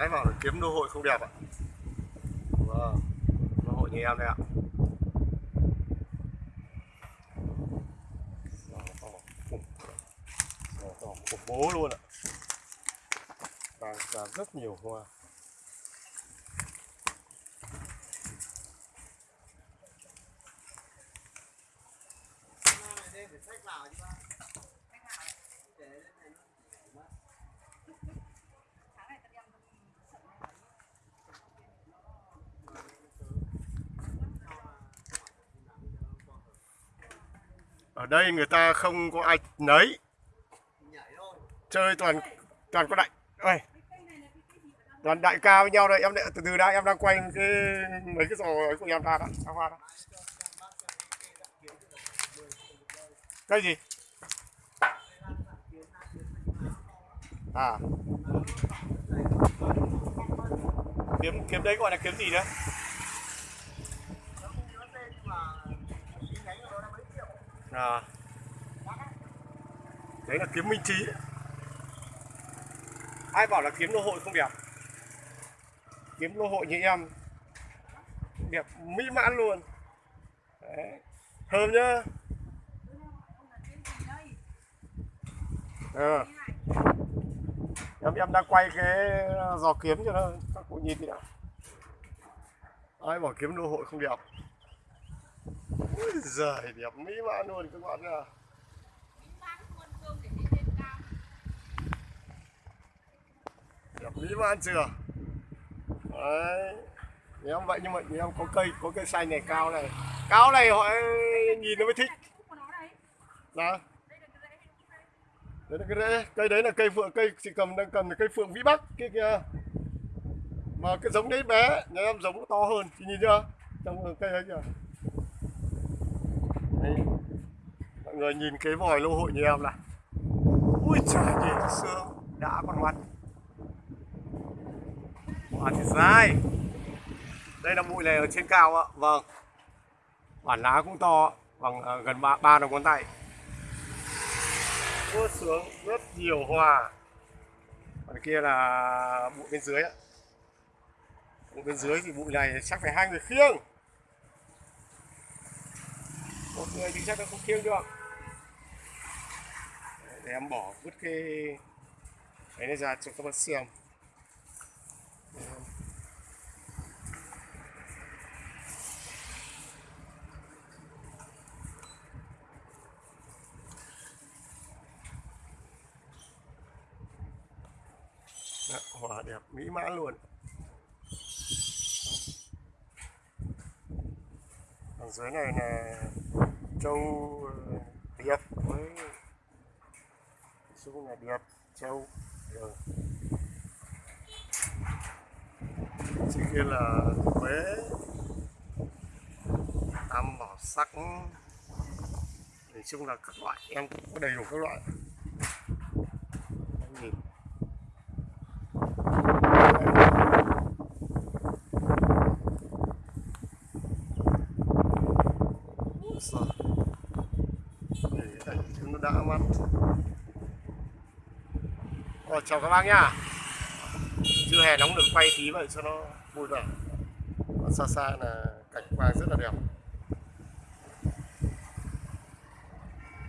cái vào để kiếm đô hội không đẹp ạ. Vâng Đô hội như em đây ạ. To khủng bố luôn ạ. Và, và rất nhiều hoa. Ở đây người ta không có ai nấy. Chơi toàn toàn có đại. Ơi toàn đại ca với nhau đây. Em từ từ đã, em đang quay cái, mấy cái giò ấy của em ra đó ra hoa đó cái gì? À. Kiếm kiếm đấy gọi là kiếm gì đấy? À đấy là kiếm minh trí. Ai bảo là kiếm lô hội không đẹp? Kiếm lô hội như em. Đẹp mỹ mãn luôn. Đấy. thơm nhá. Ừ. em em đang quay cái giò kiếm cho nó, các cụ nhìn đi nào ai bảo kiếm lô hội không đẹp? Ui giời đẹp mỹ mãn luôn các bạn nha Đẹp mỹ mãn chưa? Đấy. Em vậy nhưng mà em có cây có cây xanh này cao này. Cao này họ nhìn nó mới thích. Đó Đấy là cái rễ, cây đấy là cây phượng, cây chỉ cầm đang cầm là cây phượng vĩ bắc kia kia Mà cái giống đấy bé, nhà em giống nó to hơn, chị nhìn chưa? Trong cây ấy chưa đây. mọi người nhìn cái vòi lô hội như em này. Ui trời nhìn xương đã con mắt. Quả thì dai. Đây là bụi này ở trên cao ạ. Vâng. Bản lá cũng to bằng à, gần ba ba đầu ngón tay. Vua sướng rất nhiều hoa. Còn kia là bụi bên dưới ạ. Bụi bên dưới thì bụi này chắc phải hai người khiêng. Một người thì chắc là không khiêng được để em bỏ vứt cái cái này ra cho các bạn xem. Hoa đẹp mỹ mãn luôn. Ở dưới này là châu điệp với xuống là điệp châu rồi chỉ kia là quế tam bảo sắc. Nói chung là các loại, em cũng có đầy đủ các loại. Em nhìn. Rồi. Để nó đã mắt. Rồi, chào các bác nhá. Chưa hè nóng được quay tí vậy cho nó vui vẻ. Xa xa là cảnh quang rất là đẹp.